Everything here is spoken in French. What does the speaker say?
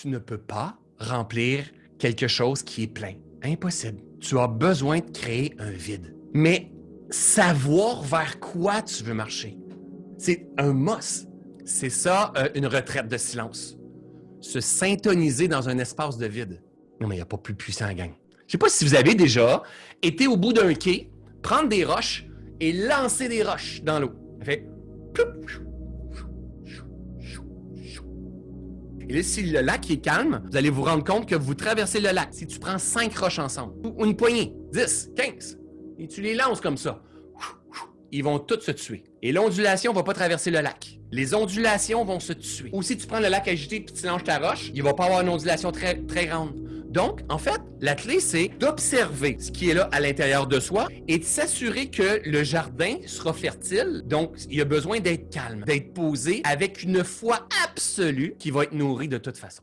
tu ne peux pas remplir quelque chose qui est plein. Impossible. Tu as besoin de créer un vide. Mais savoir vers quoi tu veux marcher, c'est un must. C'est ça, euh, une retraite de silence. Se syntoniser dans un espace de vide. Non, mais il n'y a pas plus puissant gang. Je sais pas si vous avez déjà été au bout d'un quai, prendre des roches et lancer des roches dans l'eau. Fait Et là, si le lac est calme, vous allez vous rendre compte que vous traversez le lac. Si tu prends cinq roches ensemble, ou une poignée, 10, 15, et tu les lances comme ça, ils vont tous se tuer. Et l'ondulation va pas traverser le lac. Les ondulations vont se tuer. Ou si tu prends le lac agité et tu lances ta roche, il va pas avoir une ondulation très, très grande. Donc, en fait, la clé, c'est d'observer ce qui est là à l'intérieur de soi et de s'assurer que le jardin sera fertile. Donc, il y a besoin d'être calme, d'être posé avec une foi absolue qui va être nourrie de toute façon.